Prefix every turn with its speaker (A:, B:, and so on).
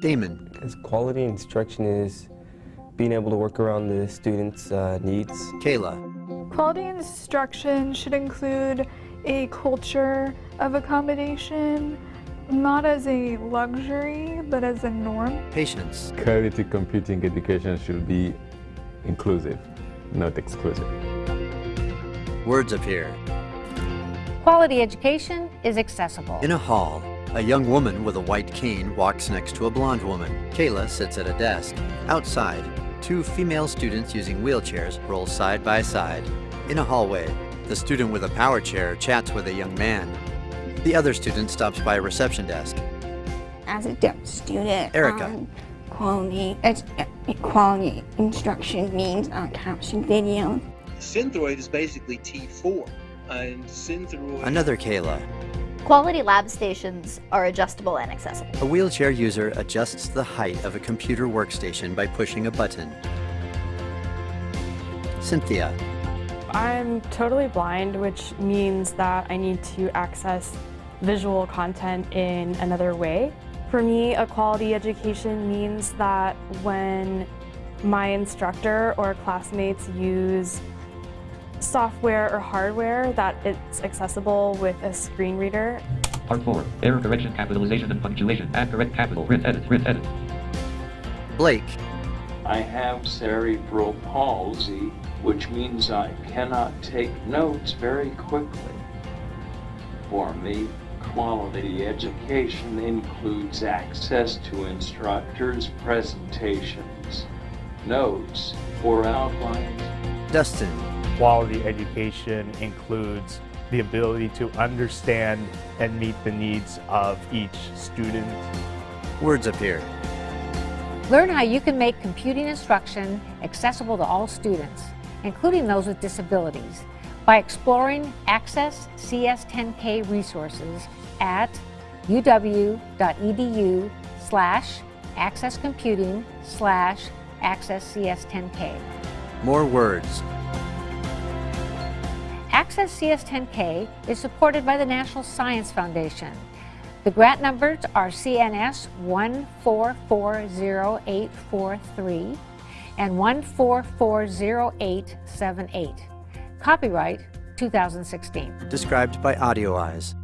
A: Damon.
B: As quality instruction is being able to work around the students' uh, needs.
A: Kayla.
C: Quality instruction should include a culture of accommodation, not as a luxury, but as a norm.
A: Patience.
D: Quality computing education should be inclusive, not exclusive.
A: Words appear.
E: Quality education is accessible.
A: In a hall, a young woman with a white cane walks next to a blonde woman. Kayla sits at a desk. Outside, two female students using wheelchairs roll side by side. In a hallway, the student with a power chair chats with a young man. The other student stops by a reception desk.
F: As a deaf student,
A: Erica.
F: um, quality, ed- quality instruction means uh, caption video.
G: Synthroid is basically T4, and Synthroid.
A: Another Kayla.
H: Quality lab stations are adjustable and accessible.
A: A wheelchair user adjusts the height of a computer workstation by pushing a button. Cynthia.
I: I'm totally blind, which means that I need to access visual content in another way. For me, a quality education means that when my instructor or classmates use software or hardware that it's accessible with a screen reader.
J: Part 4. Error correction, capitalization and punctuation. Add correct capital. Print edit. Print edit.
A: Blake.
K: I have cerebral palsy, which means I cannot take notes very quickly. For me, quality education includes access to instructors' presentations, notes, or outlines.
A: Dustin.
L: Quality education includes the ability to understand and meet the needs of each student.
A: Words appear.
E: Learn how you can make computing instruction accessible to all students, including those with disabilities, by exploring Access CS10K resources at uw.edu slash accesscomputing slash accesscs10k.
A: More words.
E: Access CS10K is supported by the National Science Foundation. The grant numbers are CNS 1440843 and 1440878. Copyright 2016.
A: Described by Audio Eyes.